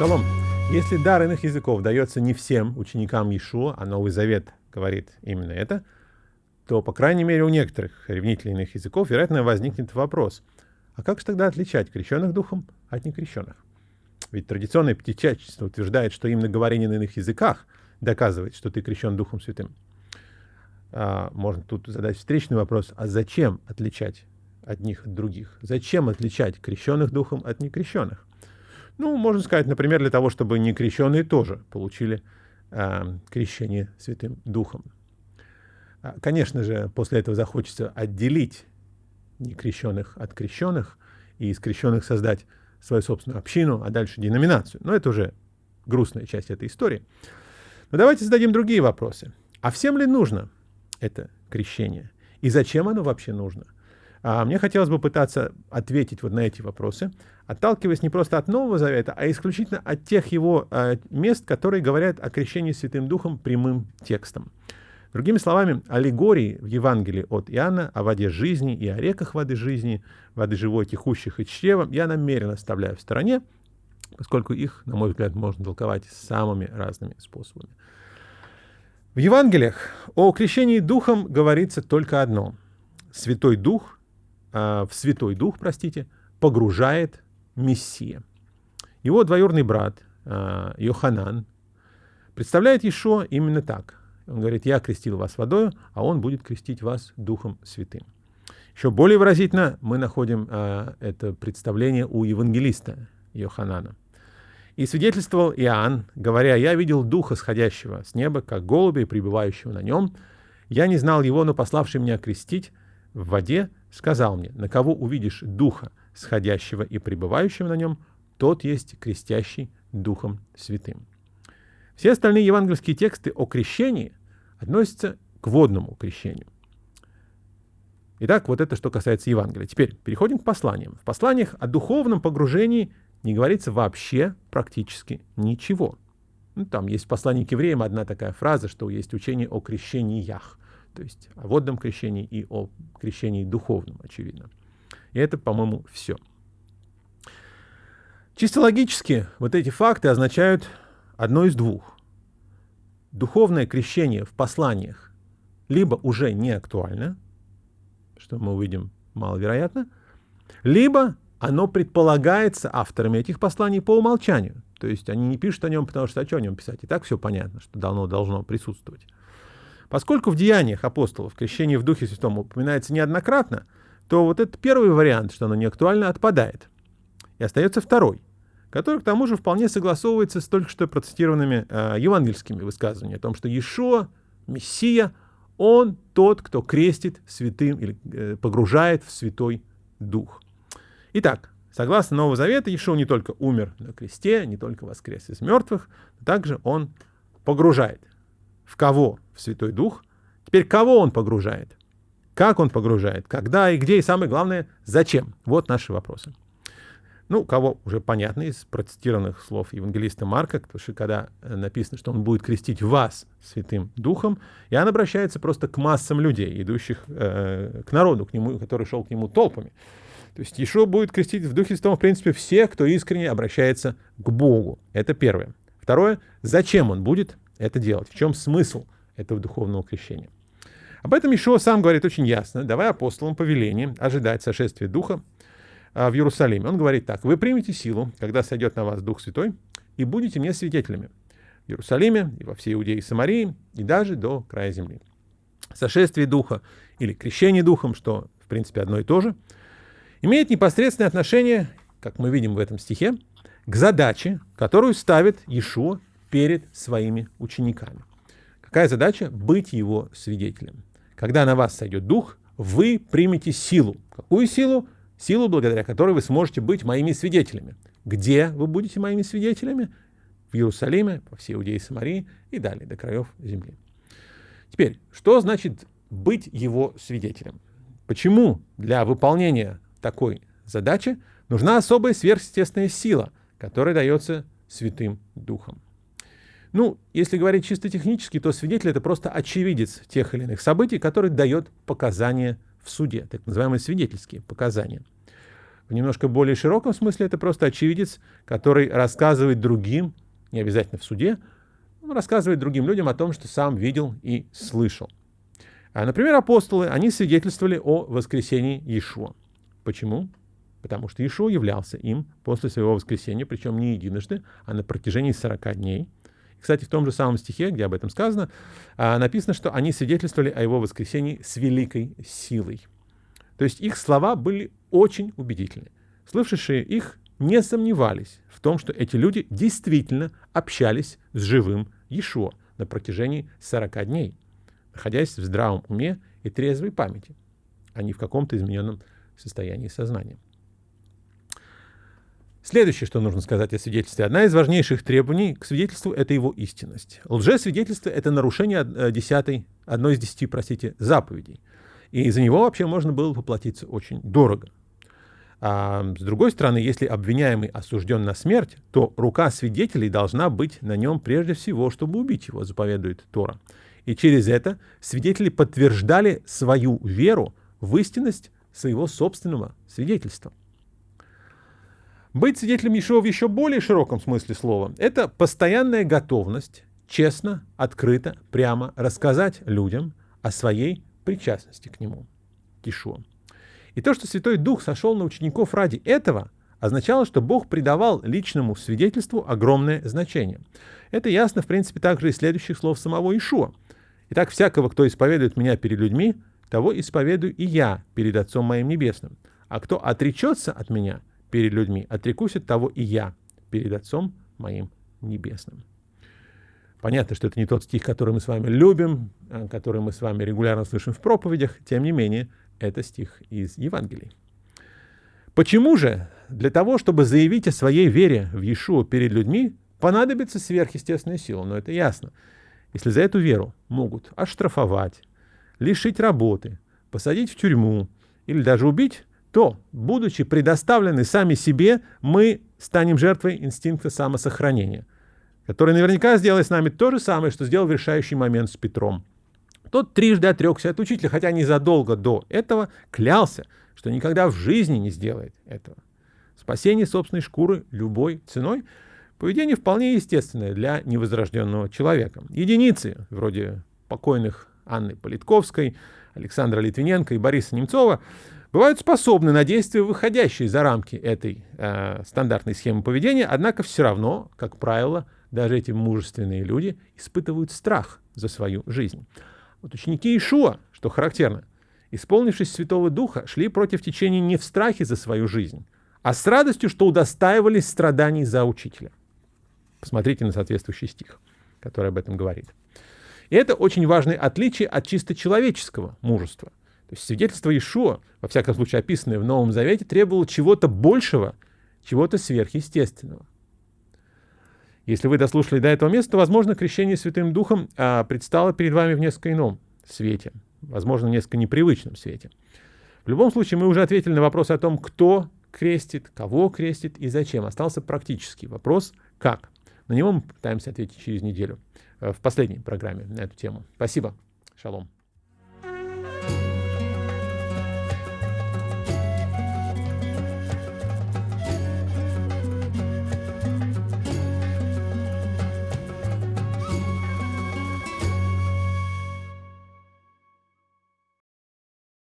Шалом. Если дар иных языков дается не всем ученикам Иешуа, а Новый Завет говорит именно это, то, по крайней мере, у некоторых ревнителей иных языков, вероятно, возникнет вопрос, а как же тогда отличать крещенных духом от некрещенных? Ведь традиционное пятичачество утверждает, что именно говорение на иных языках доказывает, что ты крещен Духом Святым. А, можно тут задать встречный вопрос, а зачем отличать одних от других? Зачем отличать крещенных Духом от некрещенных? Ну, можно сказать, например, для того, чтобы некрещенные тоже получили э, крещение Святым Духом. А, конечно же, после этого захочется отделить некрещенных от крещенных и из крещенных создать свою собственную общину, а дальше деноминацию. Но это уже грустная часть этой истории. Но давайте зададим другие вопросы. А всем ли нужно это крещение? И зачем оно вообще нужно? А мне хотелось бы пытаться ответить вот на эти вопросы, отталкиваясь не просто от Нового Завета, а исключительно от тех его э, мест, которые говорят о крещении Святым Духом прямым текстом. Другими словами, аллегории в Евангелии от Иоанна о воде жизни и о реках воды жизни, воды живой, текущих и чрева, я намеренно оставляю в стороне, поскольку их, на мой взгляд, можно толковать самыми разными способами. В Евангелиях о крещении Духом говорится только одно. Святой Дух, в Святой Дух, простите, погружает Мессия. Его двоюродный брат э, Йоханан представляет Ишо именно так. Он говорит, я крестил вас водой, а он будет крестить вас Духом Святым. Еще более выразительно мы находим э, это представление у евангелиста Йоханана. И свидетельствовал Иоанн, говоря, «Я видел Духа, сходящего с неба, как голубя пребывающего на нем. Я не знал его, но пославший меня крестить в воде, сказал мне, на кого увидишь Духа, сходящего и пребывающего на нем, тот есть крестящий Духом Святым». Все остальные евангельские тексты о крещении относятся к водному крещению. Итак, вот это что касается Евангелия. Теперь переходим к посланиям. В посланиях о духовном погружении не говорится вообще практически ничего. Ну, там есть в послании к евреям одна такая фраза, что есть учение о крещениях, то есть о водном крещении и о крещении духовном, очевидно. И это, по-моему, все. Чисто логически вот эти факты означают одно из двух духовное крещение в посланиях либо уже не актуально, что мы увидим маловероятно, либо оно предполагается авторами этих посланий по умолчанию. То есть они не пишут о нем, потому что о чем о нем писать. И так все понятно, что давно должно присутствовать. Поскольку в деяниях апостолов крещение в Духе Святом упоминается неоднократно, то вот этот первый вариант, что оно не актуально, отпадает. И остается второй который к тому же вполне согласовывается с только что процитированными э, евангельскими высказываниями о том, что Иешуа, Мессия, он тот, кто крестит святым или э, погружает в Святой Дух. Итак, согласно Нового Завета, Иешуа не только умер на кресте, не только воскрес из мертвых, но также он погружает. В кого? В Святой Дух. Теперь кого он погружает? Как он погружает? Когда и где? И самое главное, зачем? Вот наши вопросы. Ну, кого уже понятно из процитированных слов евангелиста Марка, потому что когда э, написано, что он будет крестить вас Святым Духом, Иоанн обращается просто к массам людей, идущих э, к народу, к нему, который шел к нему толпами. То есть Ишуа будет крестить в Духе Святом, в принципе, всех, кто искренне обращается к Богу. Это первое. Второе, зачем он будет это делать? В чем смысл этого духовного крещения? Об этом Ишуа сам говорит очень ясно, давая апостолам повеление ожидать сошествия Духа а, в Иерусалиме. Он говорит так, вы примете силу, когда сойдет на вас Дух Святой, и будете мне свидетелями в Иерусалиме и во всей Иудее и Самарии, и даже до края земли. Сошествие Духа или крещение Духом, что в принципе одно и то же, имеет непосредственное отношение, как мы видим в этом стихе, к задаче, которую ставит Иешуа перед своими учениками. Какая задача? Быть его свидетелем. Когда на вас сойдет Дух, вы примете силу. Какую силу? силу, благодаря которой вы сможете быть моими свидетелями. Где вы будете моими свидетелями? В Иерусалиме, по всей Иудее и Самарии и далее, до краев земли. Теперь, что значит быть его свидетелем? Почему для выполнения такой задачи нужна особая сверхъестественная сила, которая дается Святым Духом? Ну, если говорить чисто технически, то свидетель — это просто очевидец тех или иных событий, который дает показания в суде, так называемые свидетельские показания. В немножко более широком смысле это просто очевидец, который рассказывает другим, не обязательно в суде, рассказывает другим людям о том, что сам видел и слышал. А, например, апостолы, они свидетельствовали о воскресении Иешуа. Почему? Потому что Иешуа являлся им после своего воскресения, причем не единожды, а на протяжении 40 дней. Кстати, в том же самом стихе, где об этом сказано, а, написано, что они свидетельствовали о его воскресении с великой силой. То есть их слова были очень убедительны. Слышавшие их не сомневались в том, что эти люди действительно общались с живым Иешуа на протяжении 40 дней, находясь в здравом уме и трезвой памяти, а не в каком-то измененном состоянии сознания. Следующее, что нужно сказать о свидетельстве. Одна из важнейших требований к свидетельству — это его истинность. Лжесвидетельство — это нарушение э, десятой, одной из десяти, простите, заповедей. И за него вообще можно было поплатиться очень дорого. А с другой стороны, если обвиняемый осужден на смерть, то рука свидетелей должна быть на нем прежде всего, чтобы убить его, заповедует Тора. И через это свидетели подтверждали свою веру в истинность своего собственного свидетельства. Быть свидетелем Иешуа в еще более широком смысле слова – это постоянная готовность честно, открыто, прямо рассказать людям о своей причастности к нему, к Иешуа. И то, что Святой Дух сошел на учеников ради этого, означало, что Бог придавал личному свидетельству огромное значение. Это ясно, в принципе, также из следующих слов самого Ишуа. «Итак, всякого, кто исповедует меня перед людьми, того исповедую и я перед Отцом моим Небесным. А кто отречется от меня перед людьми, отрекусь от того и я перед Отцом моим Небесным. Понятно, что это не тот стих, который мы с вами любим, а, который мы с вами регулярно слышим в проповедях, тем не менее, это стих из Евангелий. Почему же для того, чтобы заявить о своей вере в Иешуа перед людьми, понадобится сверхъестественная сила? Но это ясно. Если за эту веру могут оштрафовать, лишить работы, посадить в тюрьму или даже убить, то, будучи предоставлены сами себе, мы станем жертвой инстинкта самосохранения, который наверняка сделает с нами то же самое, что сделал в решающий момент с Петром. Тот трижды отрекся от учителя, хотя незадолго до этого клялся, что никогда в жизни не сделает этого. Спасение собственной шкуры любой ценой – поведение вполне естественное для невозрожденного человека. Единицы, вроде покойных Анны Политковской, Александра Литвиненко и Бориса Немцова, бывают способны на действия, выходящие за рамки этой э, стандартной схемы поведения, однако все равно, как правило, даже эти мужественные люди испытывают страх за свою жизнь. Вот ученики Ишуа, что характерно, исполнившись Святого Духа, шли против течения не в страхе за свою жизнь, а с радостью, что удостаивались страданий за учителя. Посмотрите на соответствующий стих, который об этом говорит. И это очень важное отличие от чисто человеческого мужества. То есть свидетельство Ишуа, во всяком случае описанное в Новом Завете, требовало чего-то большего, чего-то сверхъестественного. Если вы дослушали до этого места, то, возможно, крещение Святым Духом а, предстало перед вами в несколько ином свете, возможно, в несколько непривычном свете. В любом случае, мы уже ответили на вопрос о том, кто крестит, кого крестит и зачем. Остался практический вопрос «как?». На него мы пытаемся ответить через неделю э, в последней программе на эту тему. Спасибо. Шалом.